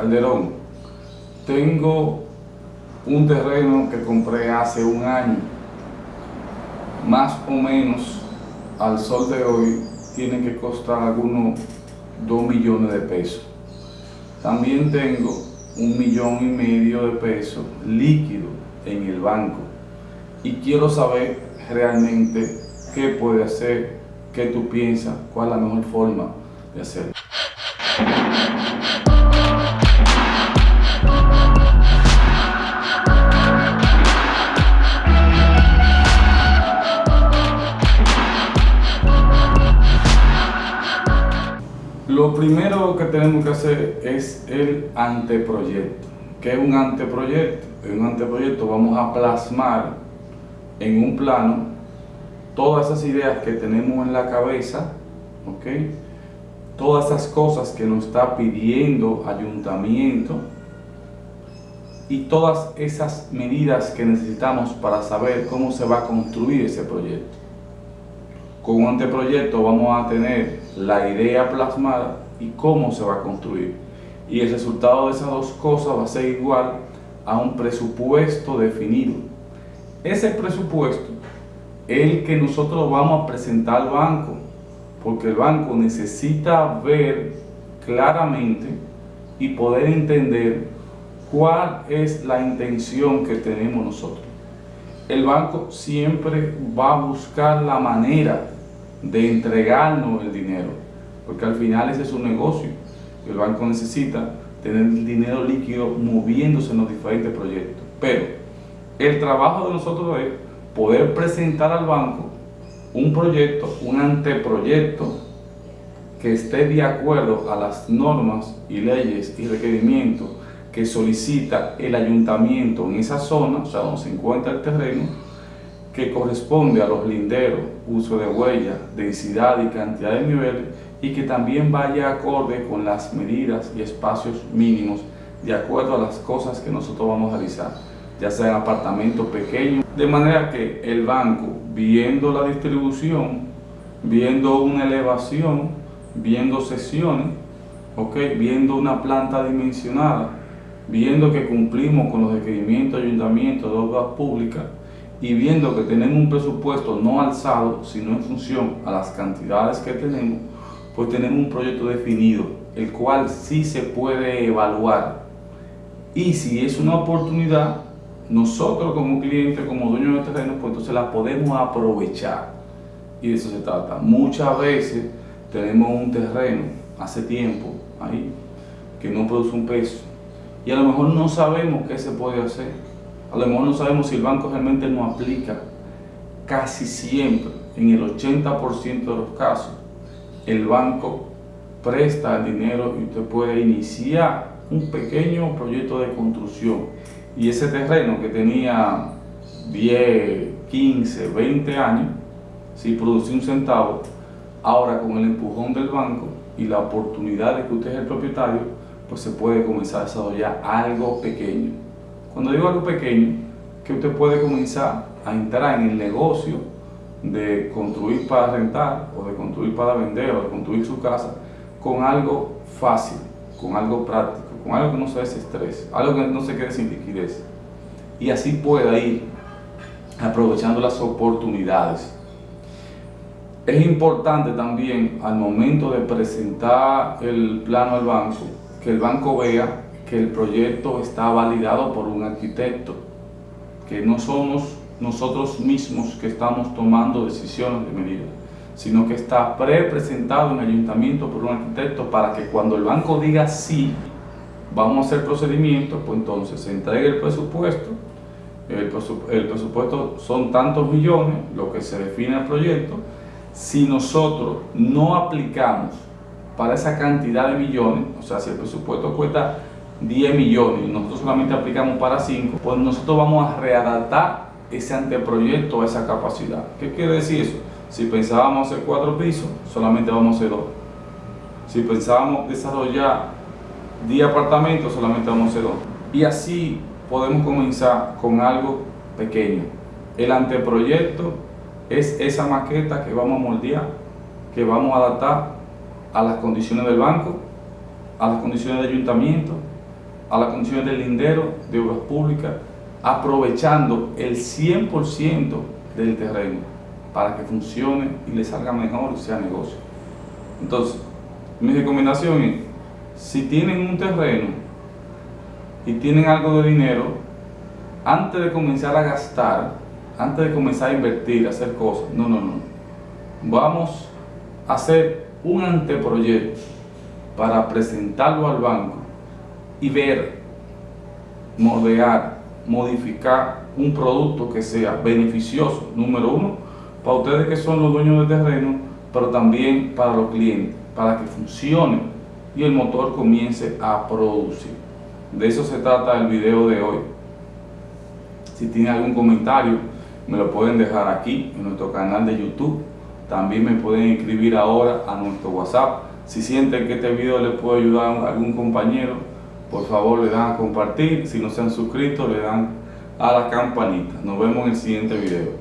Calderón, tengo un terreno que compré hace un año, más o menos al sol de hoy tiene que costar algunos 2 millones de pesos. También tengo un millón y medio de pesos líquido en el banco y quiero saber realmente qué puede hacer, qué tú piensas, cuál es la mejor forma de hacerlo. Lo primero que tenemos que hacer es el anteproyecto. ¿Qué es un anteproyecto? En un anteproyecto vamos a plasmar en un plano todas esas ideas que tenemos en la cabeza, ¿ok? todas esas cosas que nos está pidiendo ayuntamiento y todas esas medidas que necesitamos para saber cómo se va a construir ese proyecto. Con un anteproyecto vamos a tener la idea plasmada y cómo se va a construir. Y el resultado de esas dos cosas va a ser igual a un presupuesto definido. Ese presupuesto es el que nosotros vamos a presentar al banco, porque el banco necesita ver claramente y poder entender cuál es la intención que tenemos nosotros el banco siempre va a buscar la manera de entregarnos el dinero, porque al final ese es un negocio. El banco necesita tener el dinero líquido moviéndose en los diferentes proyectos. Pero el trabajo de nosotros es poder presentar al banco un proyecto, un anteproyecto que esté de acuerdo a las normas y leyes y requerimientos que solicita el ayuntamiento en esa zona, o sea, donde se encuentra el terreno, que corresponde a los linderos, uso de huella, densidad y cantidad de niveles, y que también vaya acorde con las medidas y espacios mínimos de acuerdo a las cosas que nosotros vamos a realizar, ya sea en apartamentos pequeños, de manera que el banco, viendo la distribución, viendo una elevación, viendo sesiones, okay, viendo una planta dimensionada, viendo que cumplimos con los requerimientos de ayuntamiento de obras públicas y viendo que tenemos un presupuesto no alzado, sino en función a las cantidades que tenemos, pues tenemos un proyecto definido, el cual sí se puede evaluar. Y si es una oportunidad, nosotros como cliente, como dueño de terreno, pues entonces la podemos aprovechar. Y de eso se trata. Muchas veces tenemos un terreno, hace tiempo, ahí, que no produce un peso y a lo mejor no sabemos qué se puede hacer. A lo mejor no sabemos si el banco realmente no aplica. Casi siempre, en el 80% de los casos, el banco presta el dinero y usted puede iniciar un pequeño proyecto de construcción. Y ese terreno que tenía 10, 15, 20 años, si producía un centavo, ahora con el empujón del banco y la oportunidad de que usted es el propietario, pues se puede comenzar a desarrollar algo pequeño. Cuando digo algo pequeño, que usted puede comenzar a entrar en el negocio de construir para rentar, o de construir para vender, o de construir su casa, con algo fácil, con algo práctico, con algo que no se desestrese, algo que no se quede sin liquidez. Y así pueda ir aprovechando las oportunidades. Es importante también al momento de presentar el plano al banco, que el banco vea que el proyecto está validado por un arquitecto, que no somos nosotros mismos que estamos tomando decisiones de medida, sino que está pre-presentado en el ayuntamiento por un arquitecto para que cuando el banco diga sí, vamos a hacer procedimiento, pues entonces se entregue el presupuesto, el, presupuesto son tantos millones, lo que se define el proyecto, si nosotros no aplicamos para esa cantidad de millones, o sea, si el presupuesto cuesta 10 millones nosotros solamente aplicamos para 5, pues nosotros vamos a readaptar ese anteproyecto a esa capacidad. ¿Qué quiere decir eso? Si pensábamos hacer 4 pisos, solamente vamos a hacer 2. Si pensábamos desarrollar 10 apartamentos, solamente vamos a hacer 2. Y así podemos comenzar con algo pequeño. El anteproyecto es esa maqueta que vamos a moldear, que vamos a adaptar a las condiciones del banco, a las condiciones del ayuntamiento a las condiciones del lindero de obras públicas, aprovechando el 100% del terreno para que funcione y le salga mejor y sea negocio. Entonces, mi recomendación es, si tienen un terreno y tienen algo de dinero, antes de comenzar a gastar, antes de comenzar a invertir, a hacer cosas, no, no, no. Vamos a hacer un anteproyecto para presentarlo al banco y ver, moldear, modificar un producto que sea beneficioso, número uno, para ustedes que son los dueños del terreno, pero también para los clientes, para que funcione y el motor comience a producir. De eso se trata el video de hoy. Si tienen algún comentario, me lo pueden dejar aquí en nuestro canal de YouTube. También me pueden escribir ahora a nuestro WhatsApp. Si sienten que este video les puede ayudar a algún compañero, por favor le dan a compartir. Si no se han suscrito, le dan a la campanita. Nos vemos en el siguiente video.